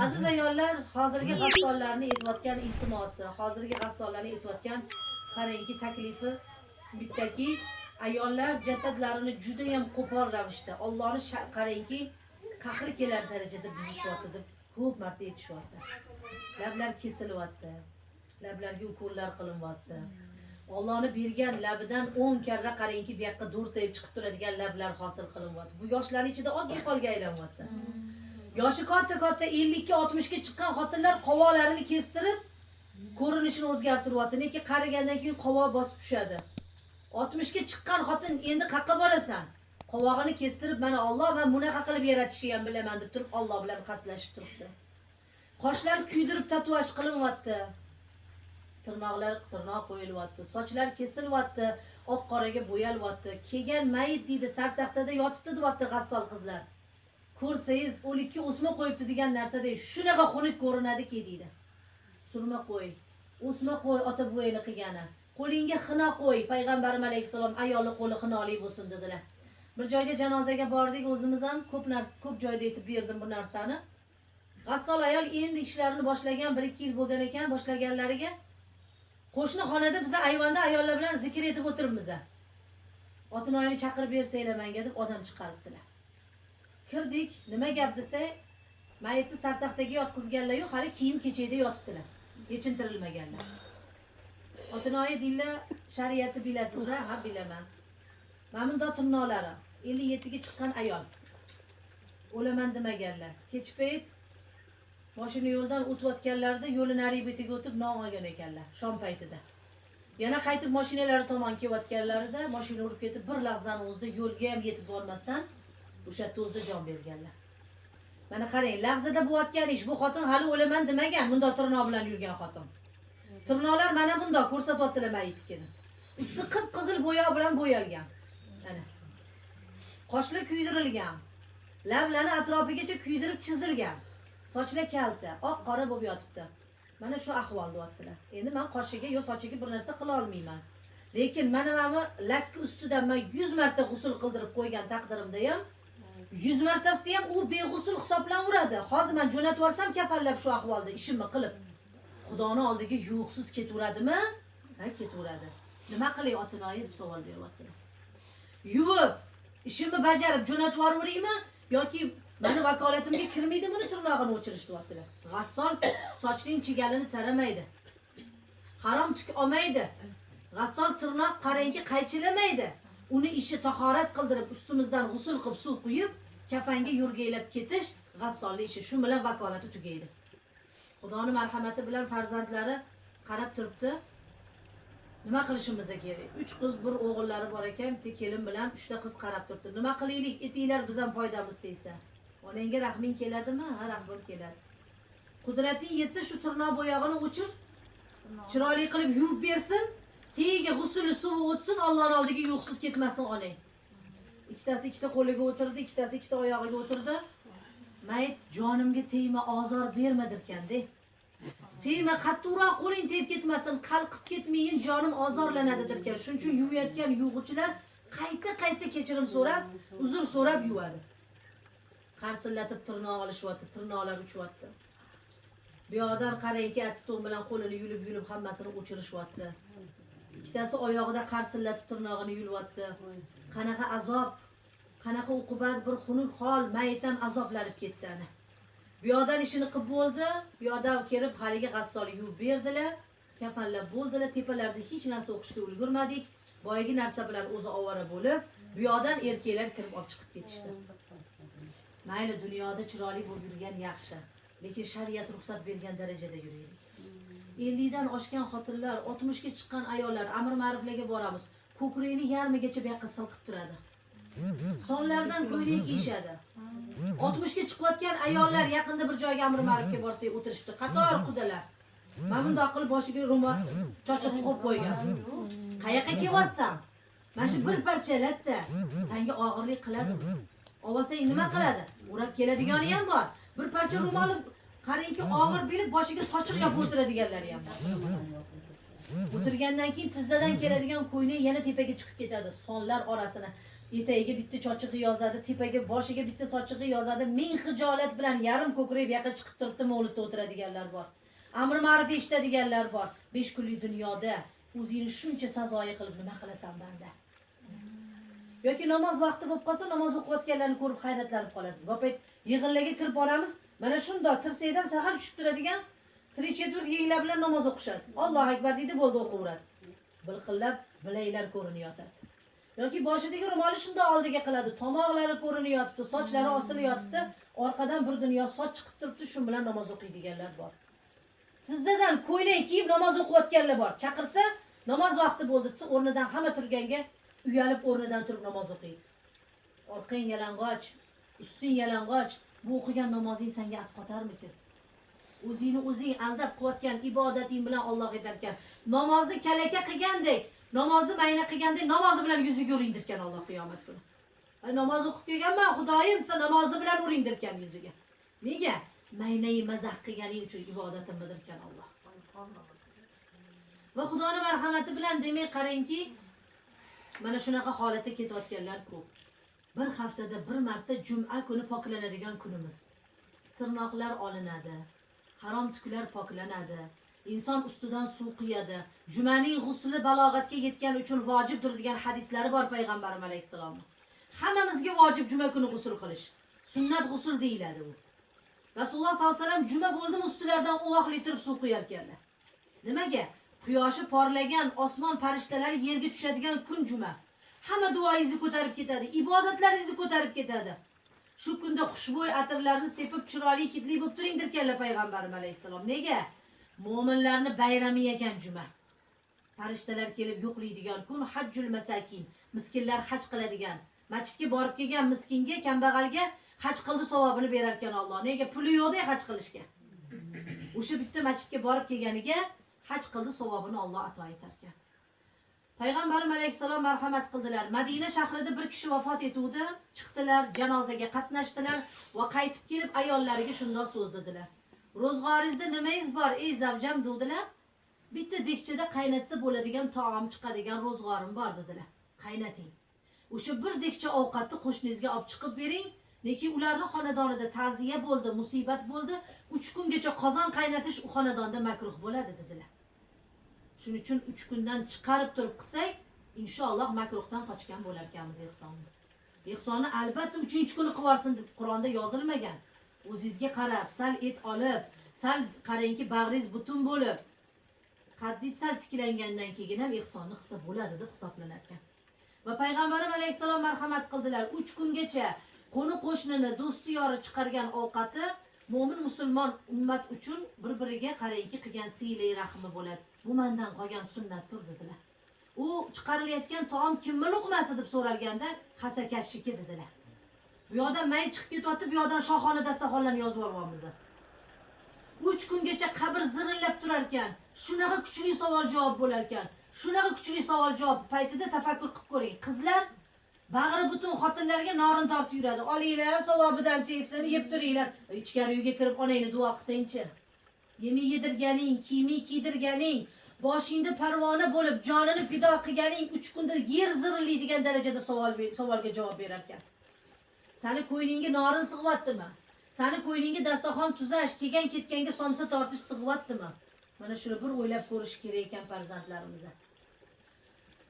aziz ayollar hozirgi g'assollarni aytayotgan iltimosi hozirgi g'assollarni aytayotgan qarangki taklifi bittaki ayollar jasadlarini judayam qo'pol ravishda ollohni qarangki qahri kelar darajada buzishyapti deb ko'p marta aytishyapti. Lablar kesilyapti lablarga ukollar qilinyapti ollohni bergan labidan o'n karra qarangki bu yoqqa do'rtayib chiqib turadigan lablar hosil qilinyapti bu yoshlarni ichida oddiy holga aylanyapti yoshi katta katta ellikka oltmishga chiqqan xotinlar qovoqlarini kestirib ko'rinishini o'zgartiryapti. Neki qarigandan keyin qovoq bosib tushadi. Oltmishga chiqqan xotin endi qayerqa borasan? Qovog'ini kestirib mana olloh man bunaqa qilib yaratishni ham bilaman deb turib olloh bilan qasdlashib turibdi. Qoshlar kuydirib tatuaj qilinyapti tirnoqlar tirnoq qo'yilyapti. Sochlar kesilyapti oq qoraga bo'yalyapti kelgan mayit deydi sartaxtada yotibdi deyapti g'assol qizlar. Ko'rsangiz o'likka o'sma qo'yibdi degan narsada shunaqa xunuk ko'rinadiki deydi. Surma qo'y o'sma qo'y ota buvangni qilgani. Qo'lingga xina qo'y payg'ambarimiz alayhissalom ayolni qo'li xinoli bo'lsin dedilar. Bir joyga janozaga bordik o'zimiz ham ko'p narsa ko'p joyda aytib berdim bu narsani. G'assol ayol endi ishlarini boshlagan bir ikki yil bo'lgan ekan boshlaganlariga qo'shni xonada biza ayvonda ayollar bilan zikr etib o'tiribmiz otinoyini chaqirib bersanglar manga deb odam chiqaribdilar. Kirdik. Nima gap desa mayitni sartaxtaga yotqizganlaryu hali kiyim kechakda yotibdilar. Yechintirilmaganlar. Otinoyi deydilar shariatni bilasiz a ha bilaman. Mana bundoq ellik yettiga chiqqan ayol. O'laman demaganlar. Kechki payt moshina yo'ldan o'tayotganlarida yo'lni narigi betiga o'tib non olgan ekanlar shom paytida. Yana qaytib mashinalari tomon kelayotganlarida moshina urib ketib bir lahzani o'zida yo'lga ham yetib bormasdan o'sha to'zda jon berganlar. Mana qarang lahzada bo'layotgan ish bu xotin hali o'laman demagan bundoq tirnoq bilan yurgan xotin. Tirnoqlar mana bundoq ko'rsatyaptilar mayitnikini usti qip qizil bo'yoq bilan bo'yalgan. Mana qoshlar kuydirilgan. Lablari atrofigacha kuydirib chizilgan. Sochlar kalta oq qora bo'lib yotibdi. Mana shu ahvol deyaptilar. Endi man qoshiga yo sochiga bir narsa qila olmayman. Lekin mana mana bu lakka ustidan man yuz marta g'usul qildirib qo'ygan taqdirimda ham yuz martasida ham u beg'usul hisoblanaveradi hozir man jo'natib yuborsam kafallab shu ahvolda ishimni qilib xudoni oldiga yuvuqsiz ketaveradimi? Ha ketaveradi. Nima qilay otinoyi deb savol beryaptilar yuvib ishimni bajarib jo'natib yuboraveraymi yoki mani vakolatimga kirmaydi buni tirnog'ini o'chirish deyaptilar. G'assol sochning chigalini taramaydi. Harom tuk olmaydi. G'assol tirnoq qarangki qaychilamaydi. Uni ishi tahorat qildirib ustimizdan g'usul qilib suv quyib kafanga yurgaylab ketish g'assolni ishi. Shu bilan vakolati tugaydi. Xudoni marhamati bilan farzandlari qarab turibdi. Nima qilishimiz kerak? Uch qiz bir o'g'illari bor ekan bitta kelin bilan uchta qiz qarab turibdi. Nima qilaylik etinglar biz ham foydamiz tegsa onangga rahming keladimi? Ha rahmim keladi. Qudrating yetsa shu tirnoq bo'yog'ini o'chir. Chiroyli qilib yuvib bersin. Tagiga g'usuli suvi o'tsin ollohni oldiga yuqsiz ketmasin onang ikkitasi ikkita qo'liga o'tirdi ikkitasi ikkita oyog'iga o'tirdi. Mayit jonimga tegma ozor bermadirkanda tegma qattiqroq qo'ling tegib ketmasin qalqib ketmayin jonim ozorlanadidirkan. Shuning uchun yuvayotgan yuvg'uchilar qayta qayta kechirim so'rab uzr so'rab yuvadi. Qarsillatib tirnoq olishyapti tirnoqlar uchyapti bu yoqdan qarangki atsiton bilan qo'lini yulib yulib hammasini o'chirishyapti ikkitasi oyog'ida qarsillatib tirnog'ini yulyapti qanaqa azob qanaqa uqubat bir xunuk hol mayit ham azoblanib ketdi ana. Bu yoqdan ishini qilib bo'ldi bu yoqdan kelib haligi g'assolni yuvib berdilar. Kafanlab bo'ldilar tepalarda hech narsa o'qishga ulgurmadik. Boyagi narsa bilan o'zi ovora bo'lib bu yoqdan erkaklar kirib olib chiqib ketishdi. Mayli dunyoda chiroyli bo'lib yurgan yaxshi lekin shariat ruxsat bergan darajada yuraylik. Ellikdan oshgan xotinlar oltmishga chiqqan ayollar amr ma'ruflarga boramiz. Ko'kragini yarmigacha buyoqqa silqib turadi. Sonlardan ko'ylak kiyishadi. Oltmishga chiqayotgan ayollar yaqinda bir joyga amr ma'rufga borsak o'tirishibdi. Qator qudalar. Mana bundoq qilib boshiga ro'mol chochiq qo'yib qo'ygan. Qayoqqa kelyapsan? Mana shu bir parcha latta. Sanga og'irlik qiladi olsang nima qiladi? O'rab keladigani ham bor. Bir parcha ro'moli qarangki og'ir bilib boshiga sochiq yopib o'tiradiganlari ham bor. O'tirgandan keyin tizzadan keladigan ko'ylak yana tepaga chiqib ketadi sonlar orasini. Etagiga bitta chochig'i yozadi tepaga boshiga bitta sochig'i yozadi ming hijolat bilan yarim ko'krak yaqa yoqqa chiqib turibdi mavlidda o'tiradiganlar bor. Amri ma'ruf eshitadiganlar bor. Besh kunlik dunyoda o'zingni shuncha sazoyi qilib nima qilasan banda? Yoki namoz vaqti bo'lib qolsa namoz o'qiyotganlarni ko'rib hayratlanib qolasiz gopayt yig'inlarga kirib boramiz mana shundoq tirsakdan sahar tushib turadigan tirik chetvert yenglar bilan namoz o'qishadi. Allohu akbar deydi bo'ldi o'qiveradi bilqillab bilaklar ko'rinib yotadi yoki boshidagi ro'moli shundoq oldiga qiladi. Tomoqlari ko'rinib yotibdi sochlari osilib yotibdi orqadan bir dunyo soch chiqib turibdi shu bilan namoz o'qiydiganlar bor. Tizzadan ko'ylak kiyib namoz o'qiyotganlar bor. Chaqirsa namoz vaqti bo'ldi desa o'rnidan hamma turganga uyalib o'rnidan turib namoz o'qiydi. Orqang yalang'och usting yalang'och bu o'qigan namozing senga asqotarmikin o'zingni o'zing aldab qilayotgan ibodating bilan olloh aytarkan namozni kalaka qilgandek namozni mayna qilgandek namozi bilan yuziga uringdirkan olloh qiyomat kuni. Namoz o'qib kelganman xudoyim desa namozi bilan uringdirkan yuziga. Nega? Maynai mazax qilganing uchun ibodatimmidirkan olloh va xudoni marhamati bilan demak qarangki mana shunaqa holatda ketayotganlar ko'p. Bir haftada bir marta juma kuni poklanadigan kunimiz. Tirnoqlar olinadi harom tuklar poklanadi inson ustidan suv quyadi. Jumaning g'usli balog'atga yetgani uchun vojibdir degan hadislari bor payg'ambarimiz alayhissalomni hammamizga vojib juma kuni g'usul qilish. Sunnat g'usul deyiladi u. Rasululloh sollallohu alayhi vasallam juma bo'ldimi ustilaridan uvoqli turib suv quyarkanlar nimaga? Quyoshi porlagan osmon farishtalari yerga tushadigan kun juma. Hamma duoyingizni ko'tarib ketadi ibodatlaringizni ko'tarib ketadi. Shu kunda xushbo'y atirlarni sepib chiroyli hidli bo'lib turingdirkanlar payg'ambarim alayhissalom. Nega? Mo'minlarni bayrami ekan juma. Farishtalar kelib yo'qlaydigan kun hajjul masakin miskinlar haj qiladigan. Masjidga borib kelgan miskinga kambag'alga haj qildi savobini berarkan olloh nega? Puli yo'qda haj qilishga. O'sha bitta masjidga borib kelganiga haj qildi savobini olloh ato etarkan payg'ambarimiz alayhissalom marhamat qildilar. Madina shahrida bir kishi vafot etuvdi. Chiqdilar janozaga qatnashdilar va qaytib kelib ayollariga shundoq so'z dedilar. Ro'zg'oringizda nimangiz bor ey zavjam degdilar bitta dekchada qaynatsa bo'ladigan taom chiqadigan ro'zg'orim bor dedilar. Qaynating. O'sha bir dekcha ovqatni qo'shningizga olib chiqib bering. Lekin ularni xonadonida ta'ziya bo'ldi musibat bo'ldi. Uch kungacha qozon qaynatish u xonadonda makruh bo'ladi dedilar. Shuning uchun uch kundan chiqarib turib qilsak inshaalloh makruhdan qochgan bo'lar ekanmiz ehsonni. Ehsonni albatta uchinchi kuni qilib yuborsin deb qur'onda yozilmagan. O'zingizga qarab sal et olib sal qarangki bag'ringiz butun bo'lib qaddingiz sal tiklangandan keyin ham ehsonni qilsa bo'ladi deb hisoblanar ekan va payg'ambarimiz alayhissalom marhamat qildilar uch kungacha qo'ni qo'shnini do'sti yori chiqargan ovqati mo'min musulmon ummat uchun bir biriga qarangki qilgan siylay rahmi bo'ladi. Bu mandan qolgan sunnat tur dedilar. U chiqarilayotgan taom kimni luqmasi deb so'ralganda hasakashniki dedilar. Bu yoqdan may chiqib ketyapti bu yoqdan shohona dastaxonlarni yozib yuboryapmiz uch kungacha qabr zirillab turar ekan shunaqa kuchli savol javob bo'lar ekan shunaqa kuchli savol javob paytida tafakkur qilib ko'ring. Qizlar bag'ri butun xotinlarga norin tortib yuradi. Olinglar savobidan tegsin yeb turinglar. Ichkari uyga kirib onangni duo qilsangchi? Yemi yedirganing kiyiming kiydirganing boshingda parvona bo'lib jonini fido qilganing uch kunda yer zirillaydigan darajada savol savolga javob berar ekan sani ko'nglingga norin sig'yaptimi? Sani ko'nglingga dasturxon tuzash kelgan ketganga somsa tortish sig'yaptimi? Mana shuni bir o'ylab ko'rish kerak ekan farzandlarimizni.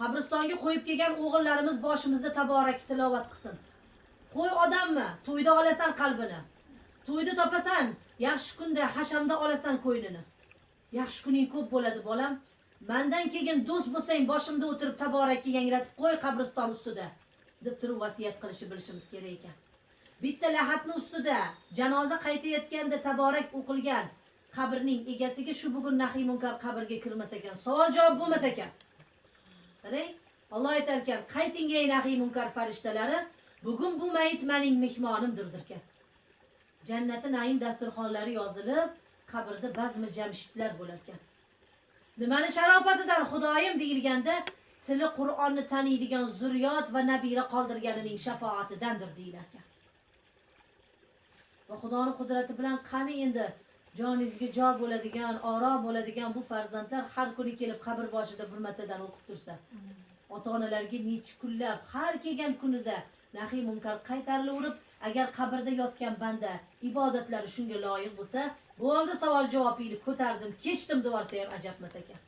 Qabristonga qo'yib kelgan o'g'illarimiz boshimizda taborak tilovat qilsin. Qo'y odammi to'yda olasan qalbini. To'yda topasan yaxshi kunda hashamda olasan ko'ynini yaxshi kuning ko'p bo'ladi bolam. Mandan keyin do'st bo'lsang boshimda o'tirib taborakka yangratib qo'y qabriston ustida deb turib vasiyat qilishni bilishimiz kerak ekan. Bitta lahatni ustida janoza qaytayotganda taborak o'qilgan qabrning egasiga shu bugun nahiy munkar qabrga kirmas ekan savol javob bo'lmas ekan. Qarang olloh aytar ekan qayting ey nahiy munkar farishtalari bugun bu mayit mening mehmonimdirdirkan jannati naim dasturxonlari yozilib qabrda bazmi jamshidlar bo'lar ekan nimani sharofatidan xudoyim deyilganda tili qur'onni taniydigan zurriyot va nabira qoldirganining shafoatidandir deyilar ekan va xudoni qudrati bilan qani endi joningizga jo bo'ladigan orom bo'ladigan bu farzandlar har kuni kelib qabr boshida bir martadan o'qib tursa ota onalarga necha kunlab har kelgan kunida nahiy munkar qaytarilaverib agar qabrda yotgan banda ibodatlari shunga loyiq bo'lsa bo'ldi savol javobingni ko'tardim kechdim devorsa ham ajabmas ekan